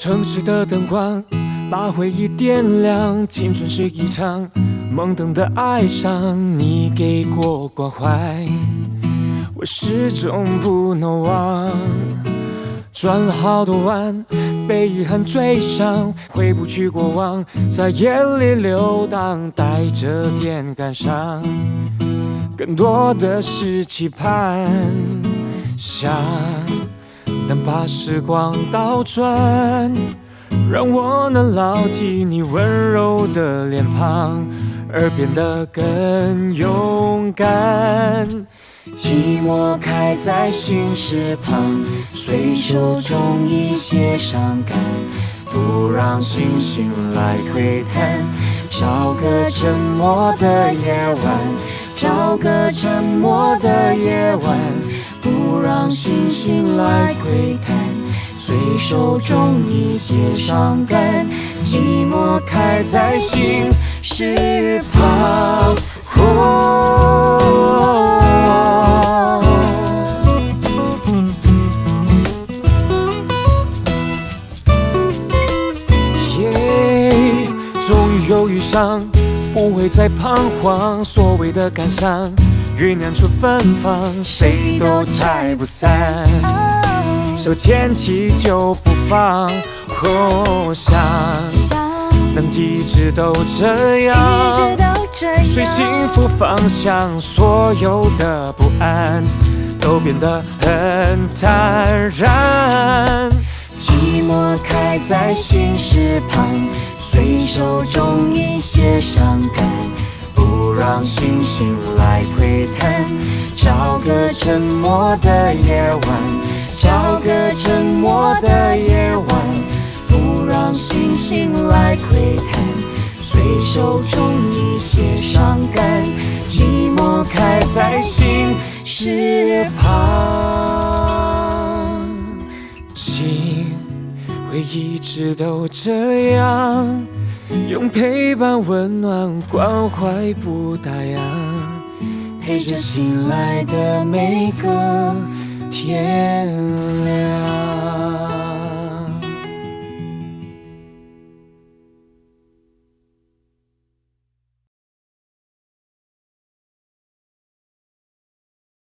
城市的灯光把回忆点亮，青春是一场懵懂的爱上，你给过关怀，我始终不能忘。转了好多弯，被遗憾追上，回不去过往，在夜里流荡，带着点感伤，更多的是期盼，想能把时光倒转，让我能牢记你温柔的脸庞，而变得更勇敢。寂寞开在心事旁，随手种一些伤感，不让星星来窥探。找个沉默的夜晚，找个沉默的夜晚，星星来窥探。随手种一些伤感，寂寞开在心事旁。耶，终于又遇上，不会再彷徨。所谓的感伤，酝酿出芬芳，谁都拆不散。手牵起就不放，哦，想能一直都这样，随幸福方向，所有的不安都变得很坦然。寂寞开在心事旁，随手种一些伤感，不让星星来。找个沉默的夜晚，找个沉默的夜晚，不让星星来窥探。随手种一些伤感，寂寞开在心事旁。心会一直都这样，用陪伴、温暖、关怀不打烊，陪着醒来的每个天亮。